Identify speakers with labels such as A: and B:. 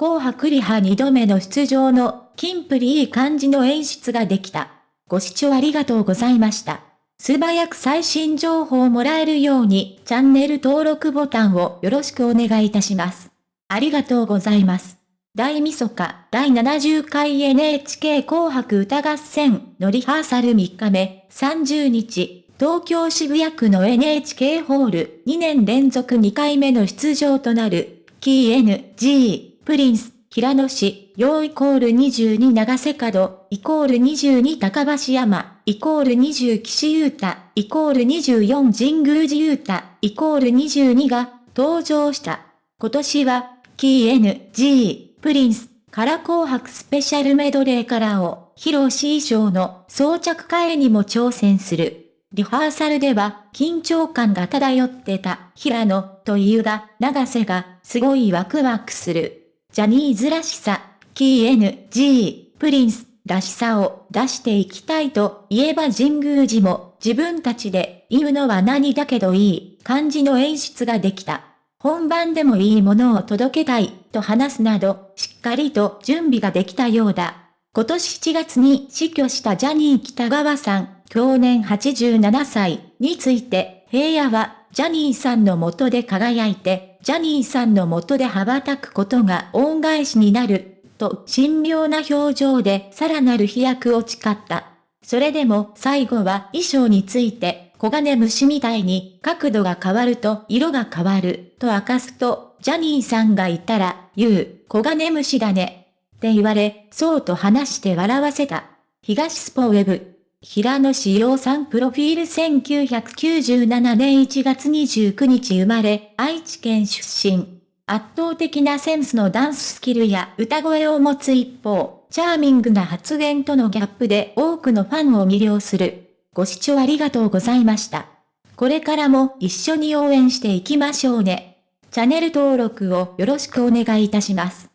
A: 紅白リハ2度目の出場の、キンプリいい感じの演出ができた。ご視聴ありがとうございました。素早く最新情報をもらえるように、チャンネル登録ボタンをよろしくお願いいたします。ありがとうございます。大晦日第70回 NHK 紅白歌合戦のリハーサル3日目30日、東京渋谷区の NHK ホール2年連続2回目の出場となる、キー NG、プリンス、平野市、陽イコール22長瀬角、イコール22高橋山、イコール20岸優太、イコール24神宮寺優太、イコール22が登場した。今年は、キー NG、プリンス、から紅白スペシャルメドレーからを、披露し衣装の装着替えにも挑戦する。リハーサルでは、緊張感が漂ってた、平野というが、長瀬が、すごいワクワクする。ジャニーズらしさ、キー NG、プリンス、らしさを出していきたいと言えば神宮寺も自分たちで言うのは何だけどいい感じの演出ができた。本番でもいいものを届けたいと話すなどしっかりと準備ができたようだ。今年7月に死去したジャニー北川さん、去年87歳について平野はジャニーさんの元で輝いてジャニーさんの元で羽ばたくことが恩返しになる、と神妙な表情でさらなる飛躍を誓った。それでも最後は衣装について、小金虫みたいに角度が変わると色が変わる、と明かすと、ジャニーさんがいたら、言う、小金虫だね。って言われ、そうと話して笑わせた。東スポウェブ。平野志陽さんプロフィール1997年1月29日生まれ、愛知県出身。圧倒的なセンスのダンススキルや歌声を持つ一方、チャーミングな発言とのギャップで多くのファンを魅了する。ご視聴ありがとうございました。これからも一緒に応援していきましょうね。チャンネル登録をよろしくお願いいたします。